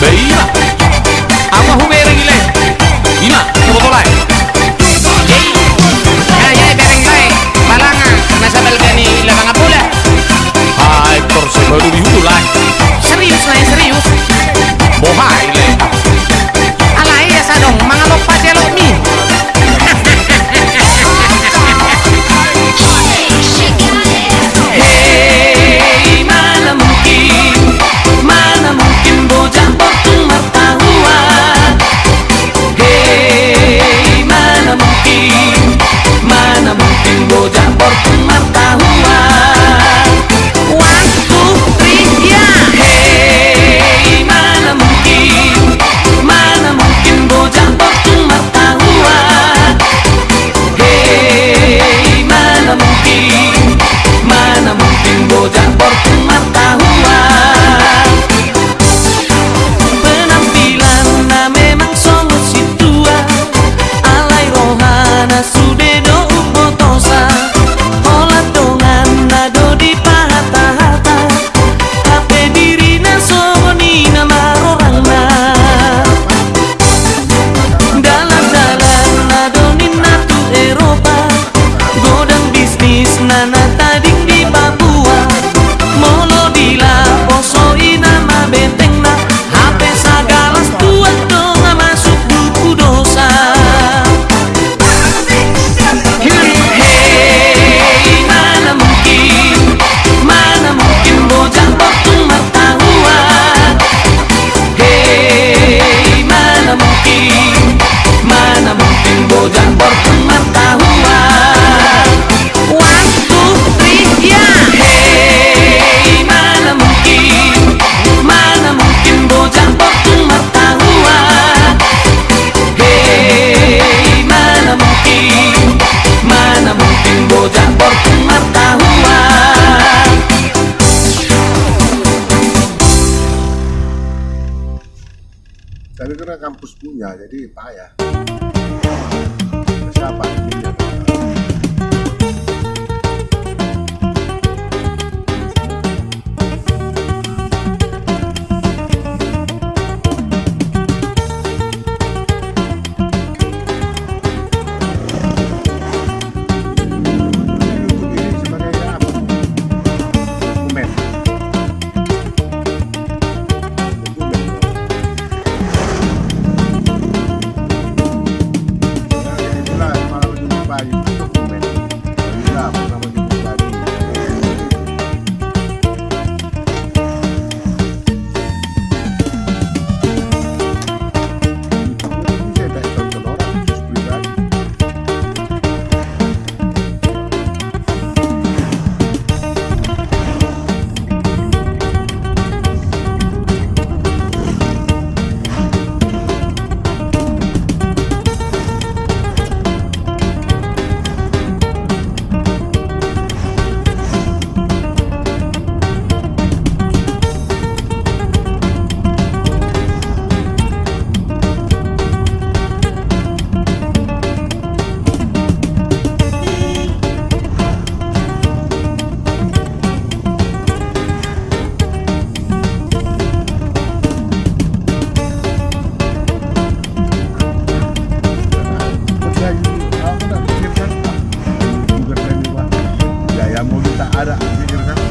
Veía tapi karena kampus punya jadi payah. Persiapan ada anjir kan?